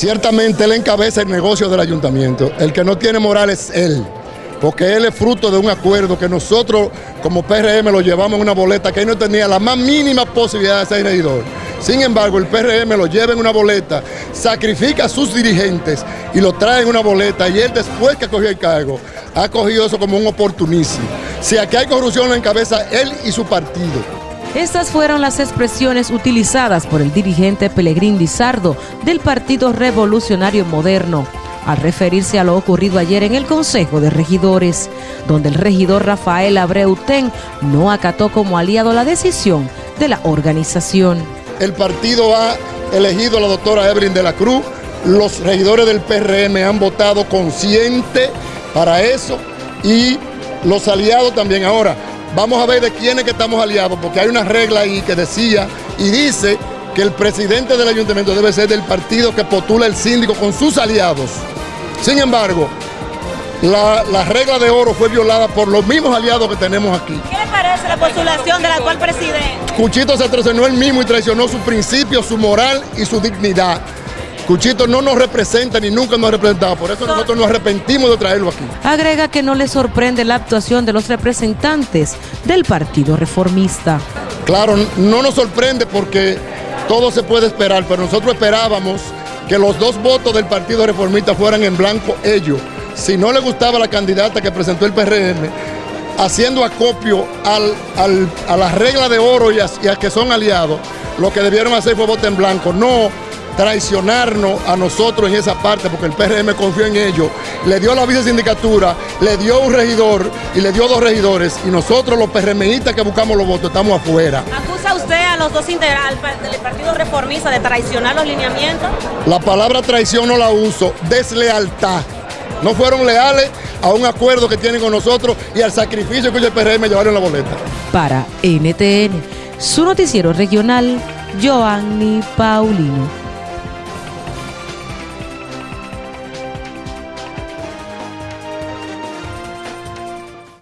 Ciertamente él encabeza el negocio del ayuntamiento. El que no tiene moral es él, porque él es fruto de un acuerdo que nosotros como PRM lo llevamos en una boleta que él no tenía la más mínima posibilidad de ser regidor. Sin embargo, el PRM lo lleva en una boleta, sacrifica a sus dirigentes y lo trae en una boleta y él después que cogió el cargo ha cogido eso como un oportunismo. Si aquí hay corrupción en la cabeza él y su partido. Estas fueron las expresiones utilizadas por el dirigente Pelegrín Lizardo del Partido Revolucionario Moderno al referirse a lo ocurrido ayer en el Consejo de Regidores, donde el regidor Rafael Abreutén no acató como aliado la decisión de la organización. El partido ha elegido a la doctora Evelyn de la Cruz, los regidores del PRM han votado consciente para eso y los aliados también. Ahora, Vamos a ver de quiénes que estamos aliados, porque hay una regla ahí que decía y dice que el presidente del ayuntamiento debe ser del partido que postula el síndico con sus aliados. Sin embargo, la, regla de oro fue violada por los mismos aliados que tenemos aquí. ¿Qué le parece la postulación del actual presidente? Cuchito se traicionó él mismo y traicionó su principio, su moral y su dignidad. Cuchito no nos representa ni nunca nos ha representado, por eso nosotros nos arrepentimos de traerlo aquí. Agrega que no le sorprende la actuación de los representantes del Partido Reformista. Claro, no nos sorprende porque todo se puede esperar, pero nosotros esperábamos que los dos votos del Partido Reformista fueran en blanco ellos. Si no le gustaba la candidata que presentó el PRM, haciendo acopio a la regla de oro y a, y a que son aliados, lo que debieron hacer fue voto en blanco, no traicionarnos a nosotros en esa parte, porque el PRM confió en ellos, le dio la vicesindicatura, le dio un regidor y le dio dos regidores, y nosotros los PRMistas que buscamos los votos estamos afuera. ¿Acusa usted a los dos integrales del Partido Reformista de traicionar los lineamientos? La palabra traición no la uso, deslealtad. No fueron leales a un acuerdo que tienen con nosotros y al sacrificio que el PRM llevaron la boleta. Para NTN, su noticiero regional, Joanny Paulino.